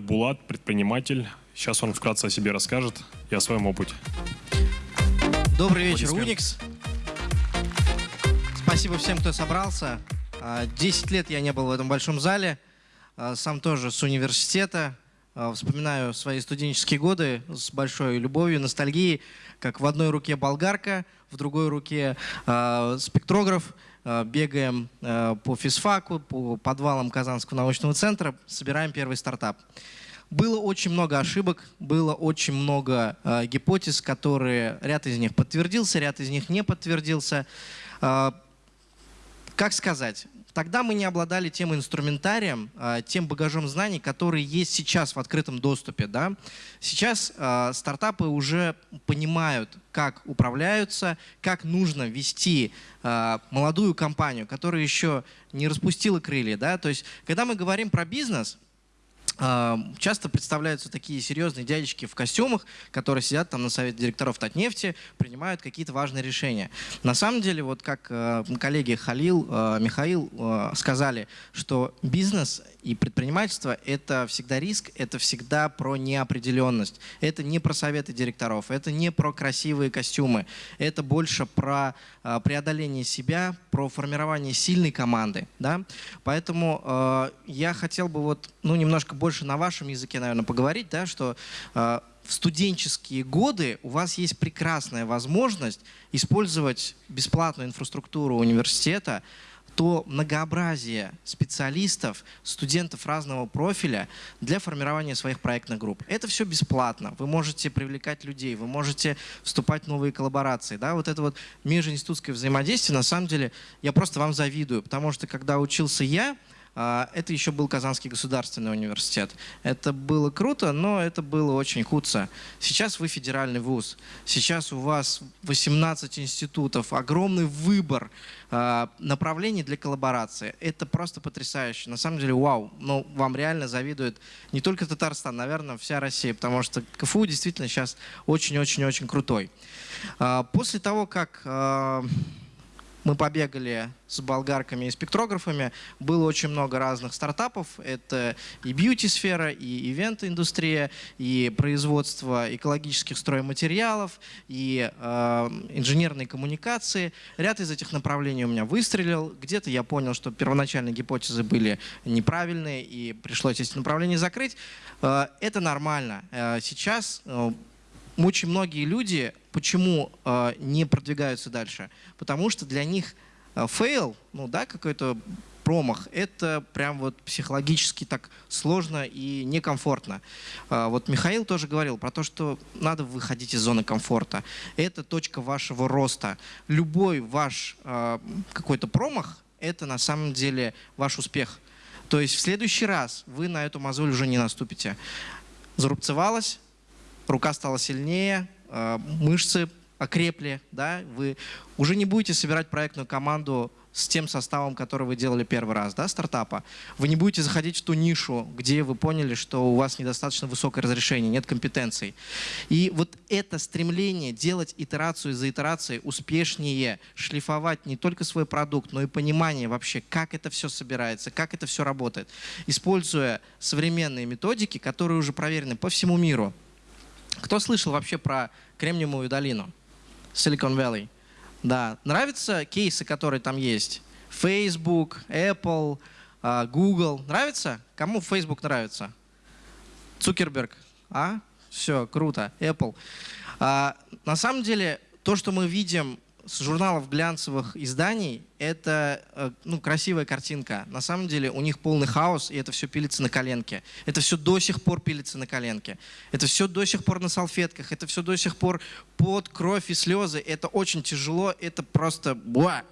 Булат, предприниматель. Сейчас он вкратце о себе расскажет и о своем опыте. Добрый вечер, Unix. Спасибо всем, кто собрался. А, десять лет я не был в этом большом зале. А, сам тоже с университета. А, вспоминаю свои студенческие годы с большой любовью, ностальгией, как в одной руке болгарка, в другой руке спектрограф. Бегаем по физфаку, по подвалам Казанского научного центра, собираем первый стартап. Было очень много ошибок, было очень много э, гипотез, которые ряд из них подтвердился, ряд из них не подтвердился. Э, как сказать? Тогда мы не обладали тем инструментарием, э, тем багажом знаний, который есть сейчас в открытом доступе. Да? Сейчас э, стартапы уже понимают, как управляются, как нужно вести э, молодую компанию, которая еще не распустила крылья. Да? То есть, когда мы говорим про бизнес, а, часто представляются такие серьезные дядечки в костюмах, которые сидят там на совете директоров Татнефти, принимают какие-то важные решения. На самом деле, вот как э, коллеги Халил, э, Михаил э, сказали, что бизнес и предпринимательство – это всегда риск, это всегда про неопределенность. Это не про советы директоров, это не про красивые костюмы, это больше про преодоление себя, про формирование сильной команды. Да? Поэтому я хотел бы вот, ну, немножко больше на вашем языке, наверное, поговорить, да, что э, в студенческие годы у вас есть прекрасная возможность использовать бесплатную инфраструктуру университета, то многообразие специалистов, студентов разного профиля для формирования своих проектных групп. Это все бесплатно. Вы можете привлекать людей, вы можете вступать в новые коллаборации. Да? Вот это вот межинститутское взаимодействие, на самом деле, я просто вам завидую, потому что когда учился я, это еще был Казанский государственный университет. Это было круто, но это было очень худо. Сейчас вы федеральный вуз. Сейчас у вас 18 институтов, огромный выбор а, направлений для коллаборации. Это просто потрясающе. На самом деле, вау. Ну, вам реально завидует не только Татарстан, наверное, вся Россия, потому что КФУ действительно сейчас очень-очень-очень крутой. А, после того, как мы побегали с болгарками и спектрографами. Было очень много разных стартапов. Это и бьюти-сфера, и ивент-индустрия, и производство экологических стройматериалов, и э, инженерные коммуникации. Ряд из этих направлений у меня выстрелил. Где-то я понял, что первоначальные гипотезы были неправильные, и пришлось эти направления закрыть. Э, это нормально. Э, сейчас э, очень многие люди почему э, не продвигаются дальше? Потому что для них э, fail, ну да, какой-то промах, это прям вот психологически так сложно и некомфортно. Э, вот Михаил тоже говорил про то, что надо выходить из зоны комфорта. Это точка вашего роста. Любой ваш э, какой-то промах – это на самом деле ваш успех. То есть в следующий раз вы на эту мозоль уже не наступите. Зарубцевалась, рука стала сильнее, а, мышцы окрепли, да, вы уже не будете собирать проектную команду с тем составом, который вы делали первый раз, да, стартапа. Вы не будете заходить в ту нишу, где вы поняли, что у вас недостаточно высокое разрешение, нет компетенций. И вот это стремление делать итерацию за итерацией успешнее, шлифовать не только свой продукт, но и понимание вообще, как это все собирается, как это все работает, используя современные методики, которые уже проверены по всему миру, кто слышал вообще про Кремниевую долину? Silicon Valley. Да. Нравятся кейсы, которые там есть? Facebook, Apple, а, Google. Нравится? Кому Facebook нравится? Цукерберг. А? Все, круто. Apple. А, на самом деле, то, что мы видим с журналов глянцевых изданий это э, ну, красивая картинка. На самом деле у них полный хаос, и это все пилится на коленке. Это все до сих пор пилится на коленке. Это все до сих пор на салфетках. Это все до сих пор под кровь и слезы. Это очень тяжело, это просто буа.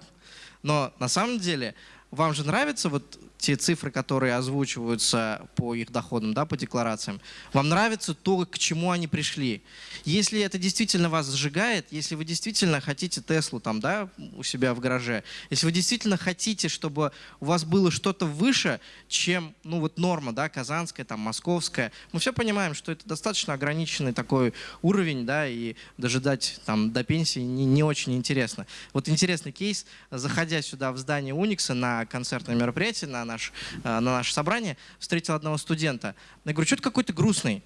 Но на самом деле вам же нравится вот те цифры, которые озвучиваются по их доходам, да, по декларациям, вам нравится то, к чему они пришли. Если это действительно вас сжигает, если вы действительно хотите Теслу там, да, у себя в гараже, если вы действительно хотите, чтобы у вас было что-то выше, чем ну, вот норма, да, казанская, там, московская, мы все понимаем, что это достаточно ограниченный такой уровень, да, и дожидать там до пенсии не, не очень интересно. Вот интересный кейс, заходя сюда в здание Уникса на концертное мероприятие, на, наш, на наше собрание, встретил одного студента. Я говорю, что ты какой-то грустный?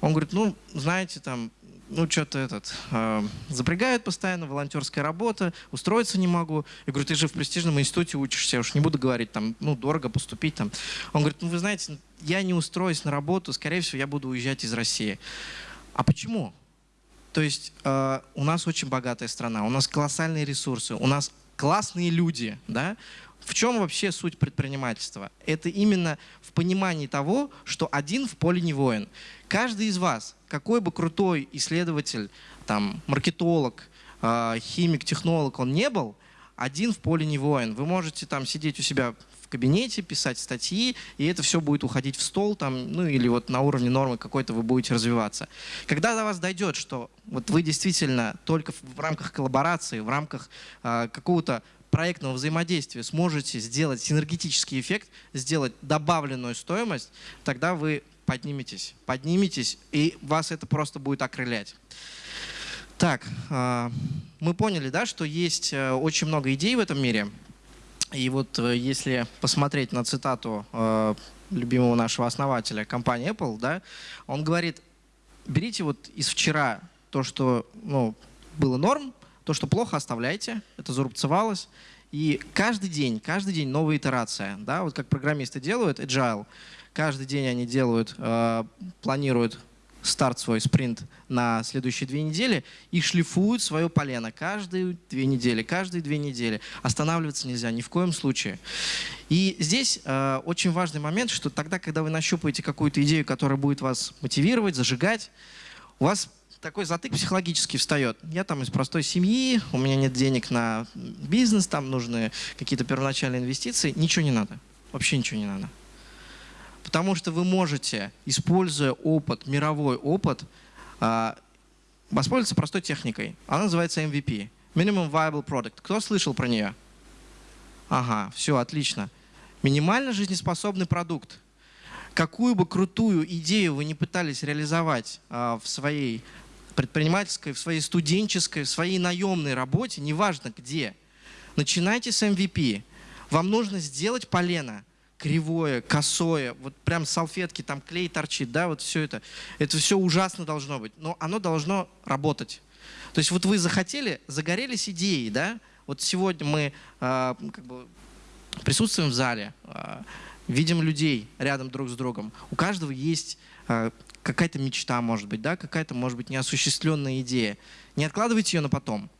Он говорит, ну, знаете, там, ну, что-то этот, э, запрягают постоянно, волонтерская работа, устроиться не могу. Я говорю, ты же в престижном институте учишься, я уж не буду говорить, там, ну, дорого поступить там. Он говорит, ну, вы знаете, я не устроюсь на работу, скорее всего, я буду уезжать из России. А почему? То есть э, у нас очень богатая страна, у нас колоссальные ресурсы, у нас классные люди, да? В чем вообще суть предпринимательства? Это именно в понимании того, что один в поле не воин. Каждый из вас, какой бы крутой исследователь, там, маркетолог, э, химик, технолог он не был, один в поле не воин. Вы можете там сидеть у себя кабинете, писать статьи, и это все будет уходить в стол, там, ну или вот на уровне нормы какой-то вы будете развиваться. Когда до вас дойдет, что вот вы действительно только в рамках коллаборации, в рамках э, какого-то проектного взаимодействия сможете сделать синергетический эффект, сделать добавленную стоимость, тогда вы подниметесь, подниметесь, и вас это просто будет окрылять. Так, э, мы поняли, да, что есть э, очень много идей в этом мире, и вот э, если посмотреть на цитату э, любимого нашего основателя компании Apple, да, он говорит, берите вот из вчера то, что ну, было норм, то, что плохо оставляйте, это зарубцевалось, и каждый день, каждый день новая итерация, да, вот как программисты делают, agile, каждый день они делают, э, планируют старт свой спринт на следующие две недели и шлифуют свое полено каждые две недели, каждые две недели. Останавливаться нельзя ни в коем случае. И здесь э, очень важный момент, что тогда, когда вы нащупаете какую-то идею, которая будет вас мотивировать, зажигать, у вас такой затык психологический встает. Я там из простой семьи, у меня нет денег на бизнес, там нужны какие-то первоначальные инвестиции. Ничего не надо. Вообще ничего не надо. Потому что вы можете, используя опыт, мировой опыт, а, воспользоваться простой техникой. Она называется MVP. Minimum Viable Product. Кто слышал про нее? Ага, все, отлично. Минимально жизнеспособный продукт. Какую бы крутую идею вы не пытались реализовать а, в своей предпринимательской, в своей студенческой, в своей наемной работе, неважно где, начинайте с MVP. Вам нужно сделать полено – кривое, косое, вот прям салфетки, там клей торчит, да, вот все это. Это все ужасно должно быть, но оно должно работать. То есть вот вы захотели, загорелись идеей, да, вот сегодня мы э, как бы присутствуем в зале, э, видим людей рядом друг с другом. У каждого есть э, какая-то мечта, может быть, да, какая-то, может быть, неосуществленная идея. Не откладывайте ее на потом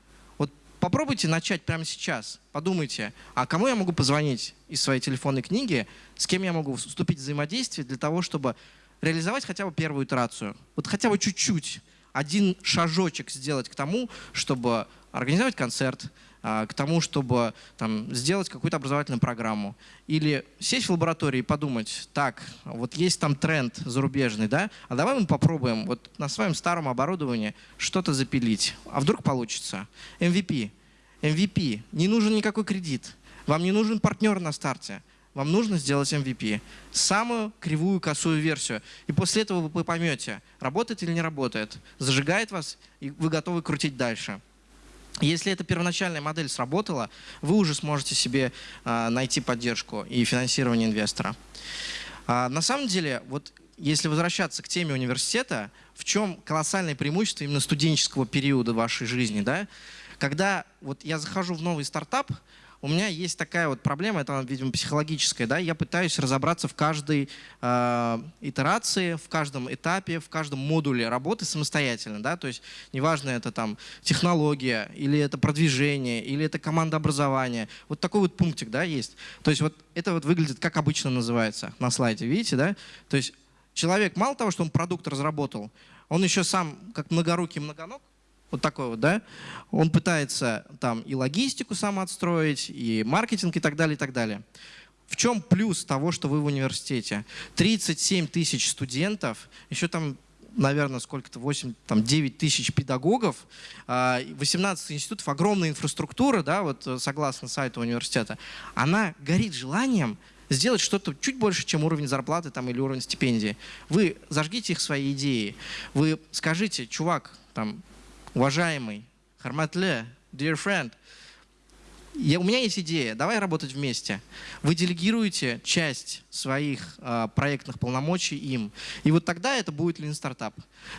попробуйте начать прямо сейчас. Подумайте, а кому я могу позвонить из своей телефонной книги, с кем я могу вступить в взаимодействие для того, чтобы реализовать хотя бы первую итерацию. Вот хотя бы чуть-чуть, один шажочек сделать к тому, чтобы организовать концерт, к тому, чтобы там, сделать какую-то образовательную программу. Или сесть в лаборатории и подумать, так, вот есть там тренд зарубежный, да, а давай мы попробуем вот на своем старом оборудовании что-то запилить. А вдруг получится? MVP. MVP. Не нужен никакой кредит. Вам не нужен партнер на старте. Вам нужно сделать MVP. Самую кривую, косую версию. И после этого вы поймете, работает или не работает. Зажигает вас, и вы готовы крутить дальше. Если эта первоначальная модель сработала, вы уже сможете себе а, найти поддержку и финансирование инвестора. А, на самом деле, вот если возвращаться к теме университета, в чем колоссальное преимущество именно студенческого периода вашей жизни, да? Когда вот я захожу в новый стартап, у меня есть такая вот проблема, это, видимо, психологическая, да, я пытаюсь разобраться в каждой э, итерации, в каждом этапе, в каждом модуле работы самостоятельно, да, то есть неважно, это там технология, или это продвижение, или это команда образования, вот такой вот пунктик, да, есть. То есть вот это вот выглядит, как обычно называется на слайде, видите, да, то есть человек мало того, что он продукт разработал, он еще сам, как многорукий многоног, вот такой вот, да, он пытается там и логистику сам отстроить, и маркетинг и так далее, и так далее. В чем плюс того, что вы в университете? 37 тысяч студентов, еще там наверное, сколько-то, 8, там, 9 тысяч педагогов, 18 а, институтов, огромная инфраструктура, да, вот э, согласно сайту университета, она горит желанием сделать что-то чуть больше, чем уровень зарплаты там, или уровень стипендии. Вы зажгите их свои идеи, вы скажите, чувак, там, уважаемый, Харматле, dear friend, я, у меня есть идея, давай работать вместе. Вы делегируете часть своих э, проектных полномочий им. И вот тогда это будет Lean Startup.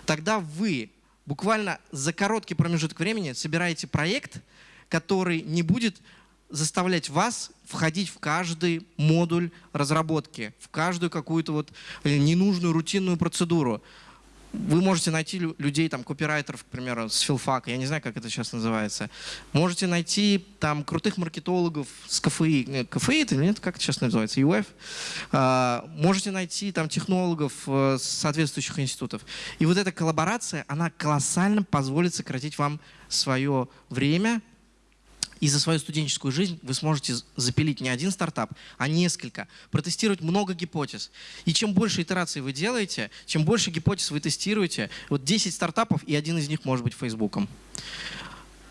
Тогда вы буквально за короткий промежуток времени собираете проект, который не будет заставлять вас входить в каждый модуль разработки, в каждую какую-то вот э, ненужную рутинную процедуру. Вы можете найти людей, там, копирайтеров, к примеру, с филфака, я не знаю, как это сейчас называется. Можете найти там крутых маркетологов с КФИ. Э, КФИ это или нет, как это сейчас называется? ЮФ. А, можете найти там технологов э, соответствующих институтов. И вот эта коллаборация, она колоссально позволит сократить вам свое время, и за свою студенческую жизнь вы сможете запилить не один стартап, а несколько, протестировать много гипотез. И чем больше итераций вы делаете, чем больше гипотез вы тестируете, вот 10 стартапов, и один из них может быть Фейсбуком.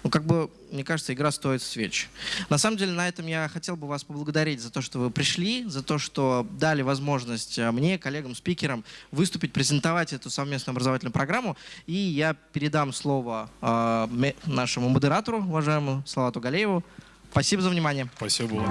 Ну, как бы, мне кажется, игра стоит свеч. На самом деле, на этом я хотел бы вас поблагодарить за то, что вы пришли, за то, что дали возможность э, мне, коллегам, спикерам выступить, презентовать эту совместную образовательную программу. И я передам слово э, нашему модератору, уважаемому Салату Галееву. Спасибо за внимание. Спасибо.